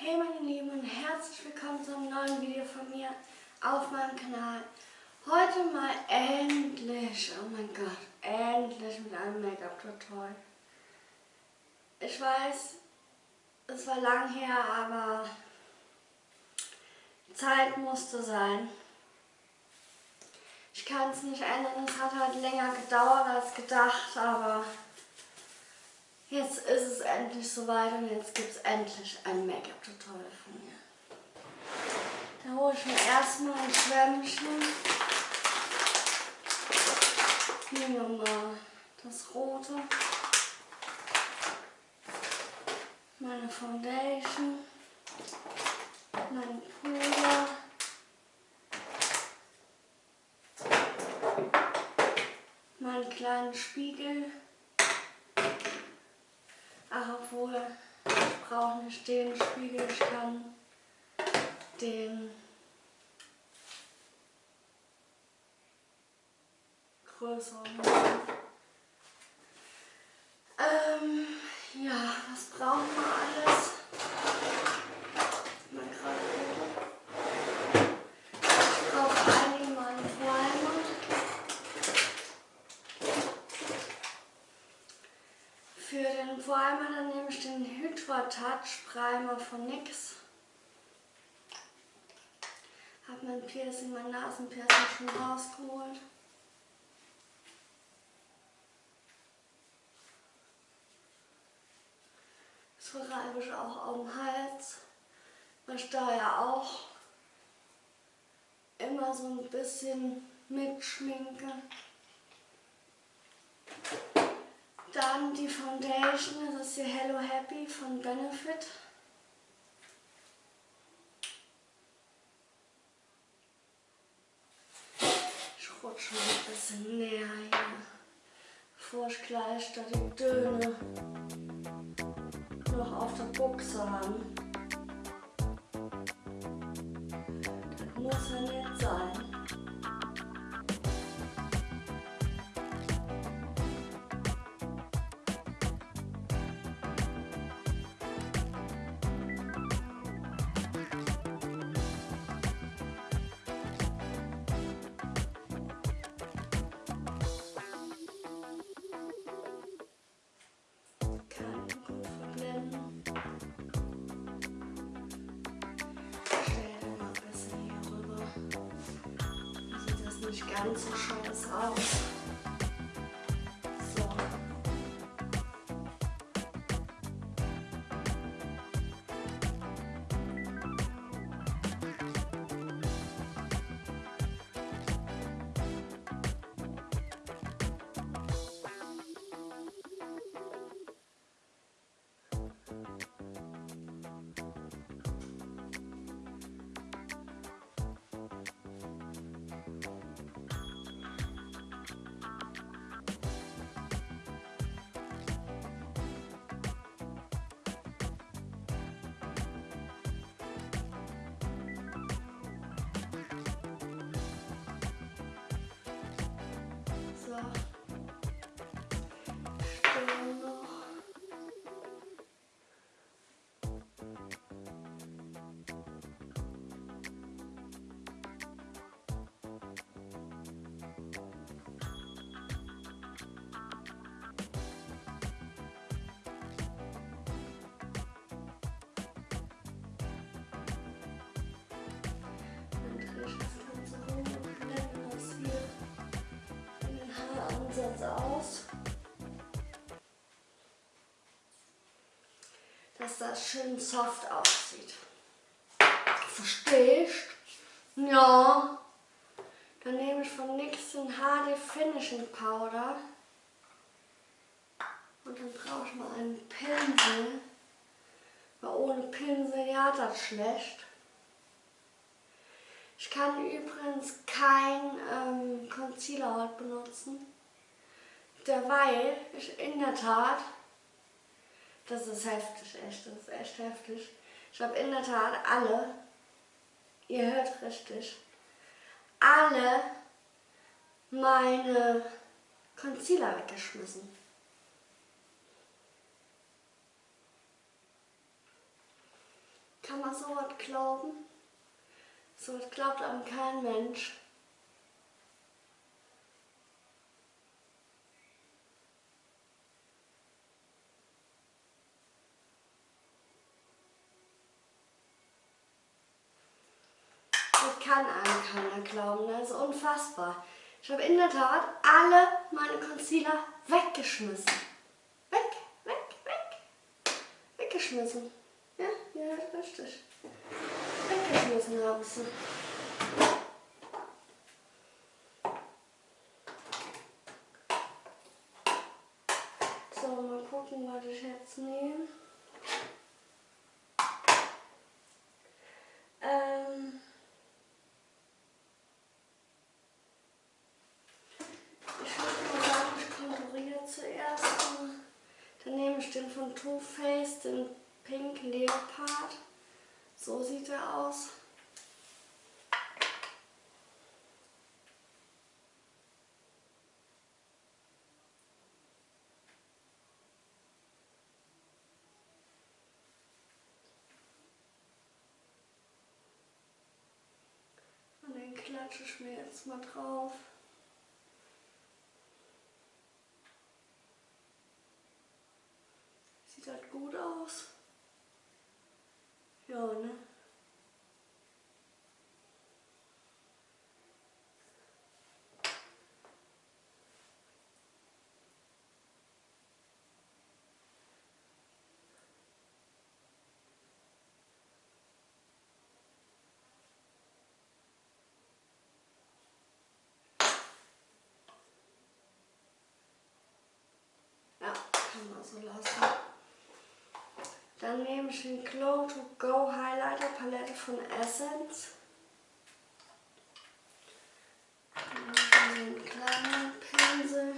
Hey meine Lieben und herzlich willkommen zu einem neuen Video von mir auf meinem Kanal. Heute mal endlich, oh mein Gott, endlich mit einem Make-up-Tutorial. Ich weiß, es war lang her, aber Zeit musste sein. Ich kann es nicht ändern, es hat halt länger gedauert als gedacht, aber jetzt ist es endlich soweit und jetzt gibt es endlich ein Make-up-Tutorial von mir. Da hole ich mir erstmal ein Schwämmchen. Nehmen wir mal das rote. Meine Foundation. Mein Puder. Meinen kleinen Spiegel. Obwohl, ich brauche nicht den Spiegel, ich kann den größeren machen. Ähm, ja, was brauchen wir alles? Mal gerade gucken. Ich brauche einige mal einen Primer. Für den Primer dann nehme ich den Hydra Touch Primer von NYX. Habe mein Piercing, mein Nasenpiercing schon rausgeholt. Das verreibe ich auch auf dem Hals, ich da ja auch immer so ein bisschen mitschminke. Dann die Foundation, das ist hier Hello Happy von Benefit. Ich rutsche mal ein bisschen näher hier, bevor ich gleich da die Döne noch auf der Buchse haben. Das muss ja nicht nicht ganz so scheiße aus. Dass das schön soft aussieht. Verstehst? Ja. Dann nehme ich von NYX den HD Finishing Powder. Und dann brauche ich mal einen Pinsel. Weil ohne Pinsel ja das schlecht. Ich kann übrigens kein ähm, Concealer heute benutzen, derweil ich in der Tat, das ist heftig, echt, das ist echt heftig, ich habe in der Tat alle, ihr hört richtig, alle meine Concealer weggeschmissen. kann man so was glauben? So was glaubt einem kein Mensch. Das kann einem keiner glauben, das ist unfassbar. Ich habe in der Tat alle meine Concealer weggeschmissen. Weg, weg, weg. Weggeschmissen. Ja, ja, richtig. Weggeschmissen habe ich sie. So, mal gucken, was ich jetzt nehme. Ähm ich würde mal sagen, ich konturiere zuerst. Dann nehme ich den von Too Faced, den Leopard. So sieht er aus. Und den klatsche ich mir jetzt mal drauf. Sieht halt gut. Ja, ne? Ja, kann man so lassen. Dann nehme ich den Glow to Go Highlighter Palette von Essence. einen kleinen Pinsel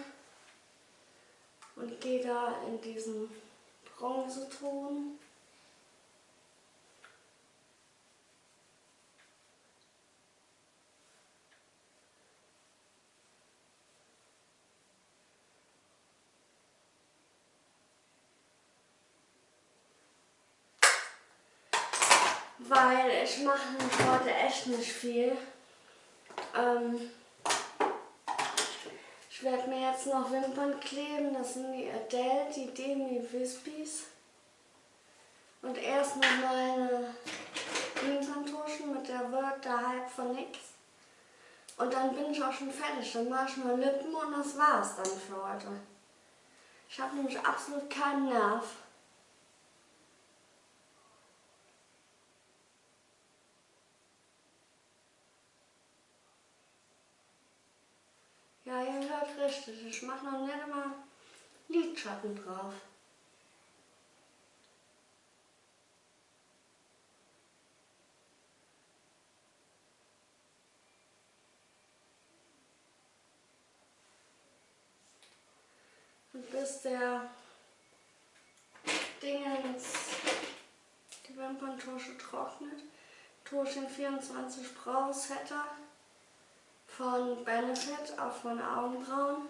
und gehe da in diesen Bronzeton. Weil ich mache heute echt nicht viel. Ähm, ich werde mir jetzt noch Wimpern kleben, das sind die Adele, die Demi Wispies. Und erst noch meine Wimperntuschen mit der Word der Hype von nix. Und dann bin ich auch schon fertig. Dann mache ich nur Lippen und das war's dann für heute. Ich habe nämlich absolut keinen Nerv. Ja, ihr hört richtig. Ich mache noch nicht mal Lidschatten drauf. Und bis der Dingens, die Wimperntusche trocknet, tue ich den 24 Brow Setter von Benefit auf meine Augenbrauen.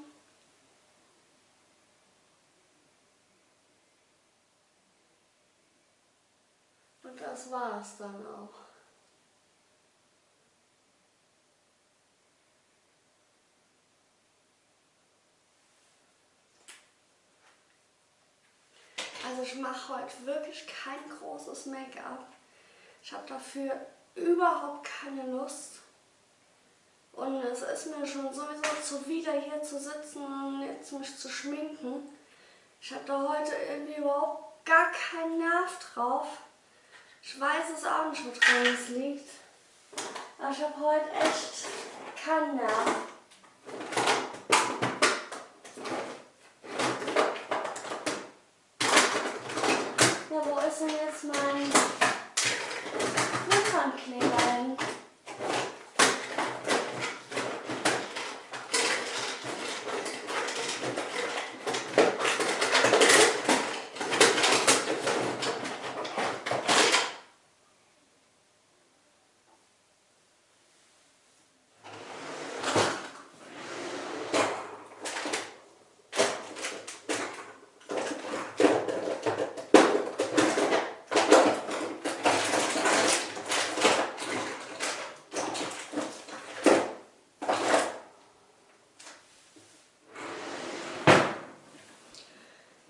Und das war es dann auch. Also ich mache heute wirklich kein großes Make-up. Ich habe dafür überhaupt keine Lust. Und es ist mir schon sowieso zuwider hier zu sitzen und jetzt mich zu schminken. Ich habe da heute irgendwie überhaupt gar keinen Nerv drauf. Ich weiß es auch nicht, woran es liegt. Aber ich habe heute echt keinen Nerv. Ja, wo ist denn jetzt mein Wimpernkleber hin?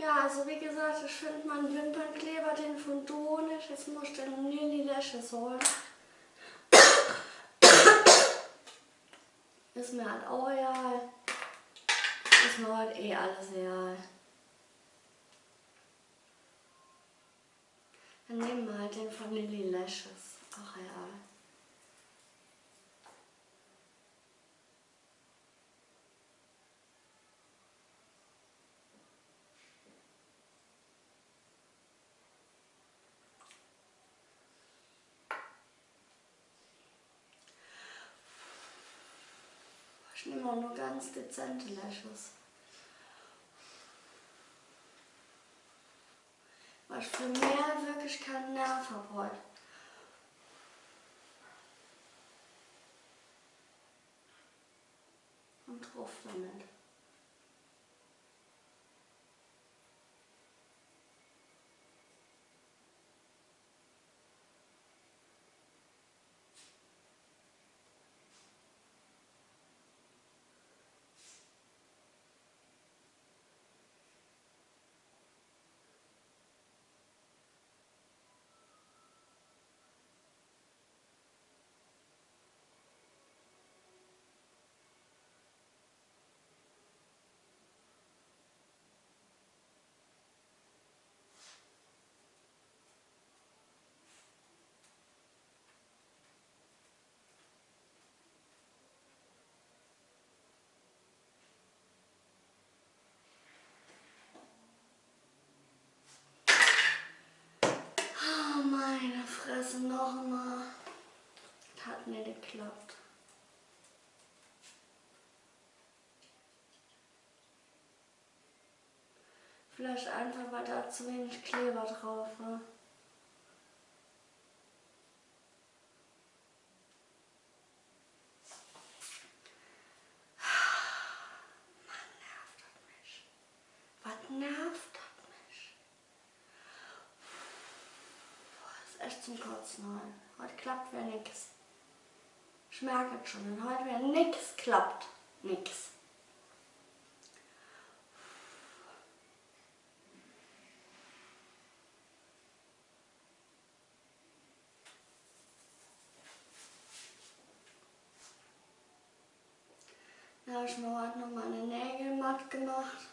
Ja, also wie gesagt, ich finde meinen Wimpernkleber, den von Donisch, jetzt muss ich den Lilly Lashes holen. Ist mir halt auch egal. Ist mir halt eh alles egal. Dann nehmen wir halt den von Lilly Lashes. Ach ja. Ich nehme auch nur ganz dezente Lashes. Ich für mehr wirklich keinen Nerv heute. Und drauf damit. Oh meine Fresse, noch mal. Hat nicht geklappt. Vielleicht einfach, weil da zu wenig Kleber drauf war. Mann, nervt das mich. Was nervt das mich? Boah, ist echt Kotzen heute. Klappt wieder nix. Ich merke es schon, wenn heute wieder nix klappt. Nix. Da habe ich mir heute noch meine Nägel matt gemacht.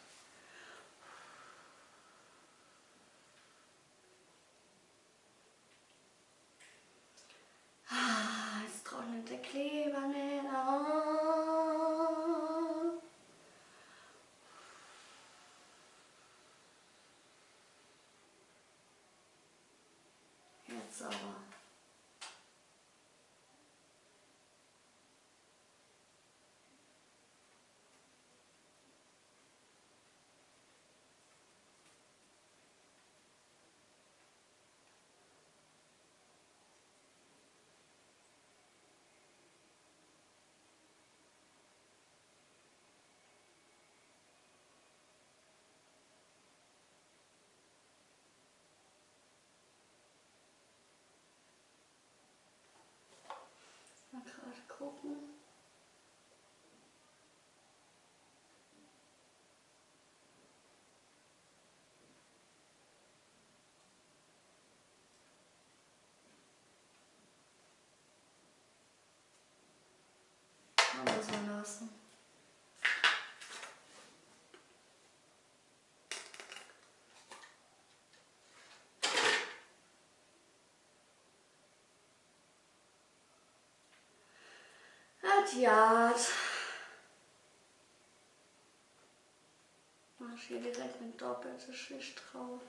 Ah, jetzt trocknet der Kleber nicht. Ah. Jetzt aber. Mal gerade gucken. Man so lassen. Adjat. Mach hier direkt eine doppelte Schicht drauf.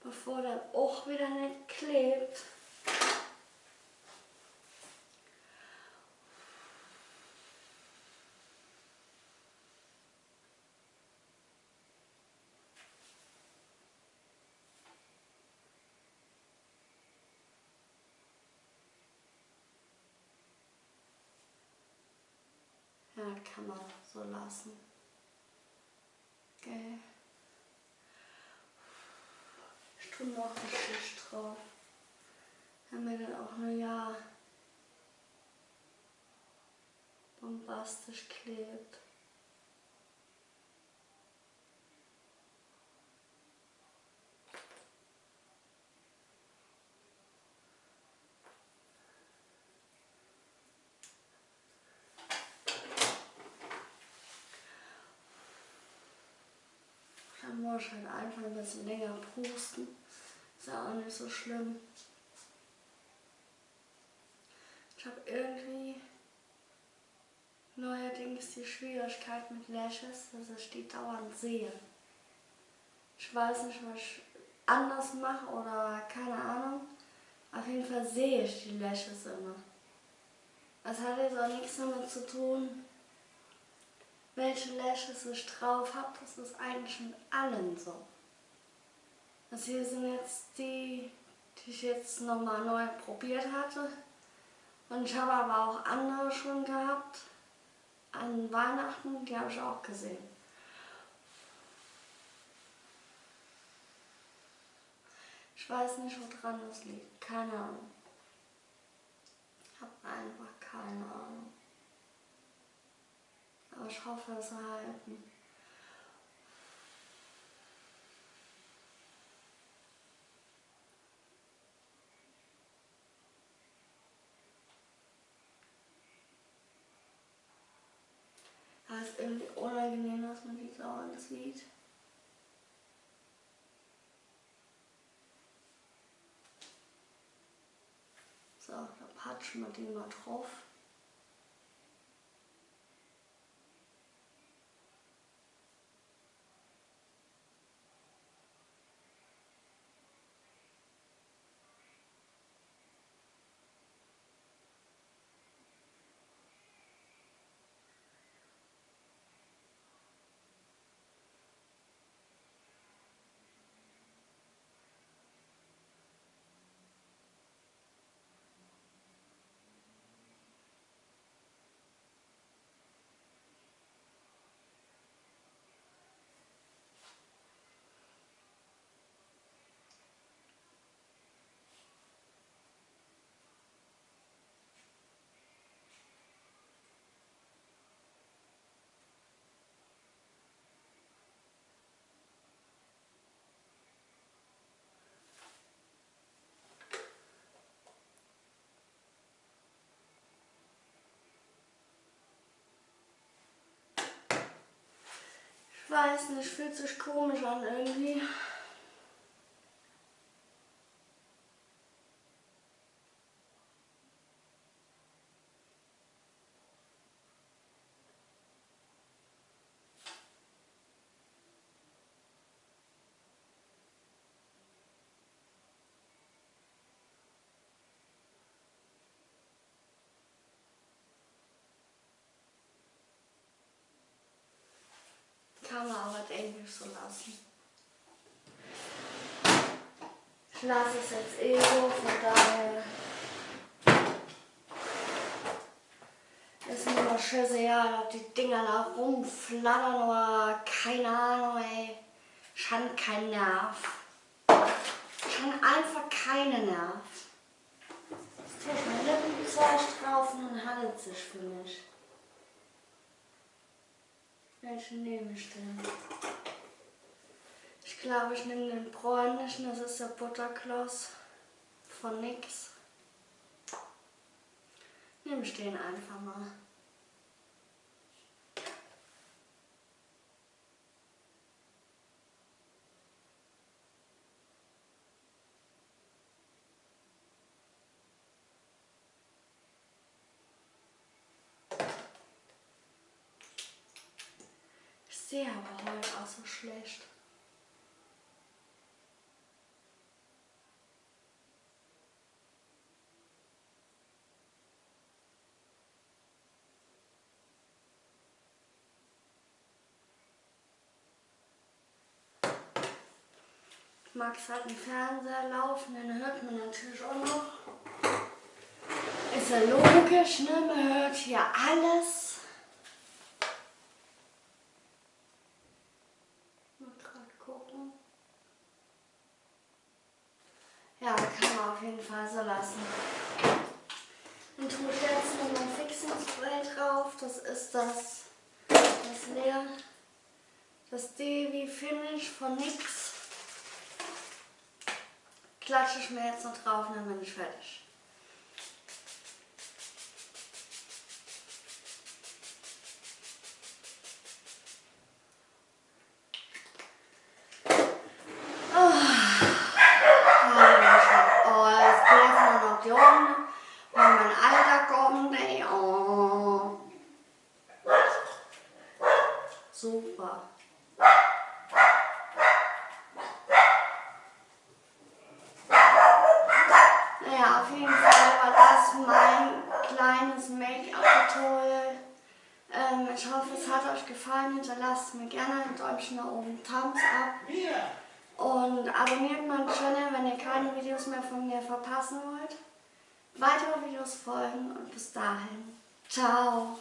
Bevor dann auch wieder nicht klebt. Ja, kann man so lassen. Okay. Ich tue noch eine Schicht drauf. Haben wir dann auch nur ja. Bombastisch klebt. Muss ich halt einfach ein bisschen länger pusten. Ist ja auch nicht so schlimm. Ich habe irgendwie neuerdings die Schwierigkeit mit Lashes, dass ich die dauernd sehe. Ich weiß nicht, was ich anders mache oder keine Ahnung. Auf jeden Fall sehe ich die Lashes immer. Das hat jetzt auch nichts damit zu tun, welche Lashes ich drauf habe. Das ist eigentlich mit allen so. Das hier sind jetzt die, die ich jetzt nochmal neu probiert hatte. Und ich habe aber auch andere schon gehabt. An Weihnachten, die habe ich auch gesehen. Ich weiß nicht, woran das liegt. Keine Ahnung. Ich habe einfach keine Ahnung. Aber ich hoffe, es halten. Es ist irgendwie unangenehm, dass man die dauernd sieht. So, da patschen wir die mal drauf. Weiß nicht, fühlt sich komisch an irgendwie. kann man Englisch so lassen. Ich lasse es jetzt eh so, von daher ist mir immer scheißegal, ob die Dinger da rumflattern oder keine Ahnung, ey. Ich habe keinen Nerv. Habe einfach keinen Nerv. Jetzt tue ich mein Lippenzeug drauf und dann handelt es sich für mich. Welchen nehme ich denn? Ich glaube, ich nehme den bräunlichen, das ist der Butterkloss von nix. Nehme ich den einfach mal. sehe aber heute auch so schlecht. Max hat einen Fernseher laufen, den hört man natürlich auch noch. Ist ja logisch, ne? Man hört hier alles. Ja, kann man auf jeden Fall so lassen. Dann tue ich jetzt noch mein Fixing-Spray drauf. das ist das, das Leer, das Devi Finish von NYX. Klatsche ich mir jetzt noch drauf und dann bin ich fertig. Super. Naja, auf jeden Fall war mein kleines Make-up-Tutorial. Ähm, ich hoffe, es hat euch gefallen. Hinterlasst mir gerne ein Däumchen nach oben, Thumbs up. Und abonniert meinen Channel, wenn ihr keine Videos mehr von mir verpassen wollt. Weitere Videos folgen und bis dahin. Ciao.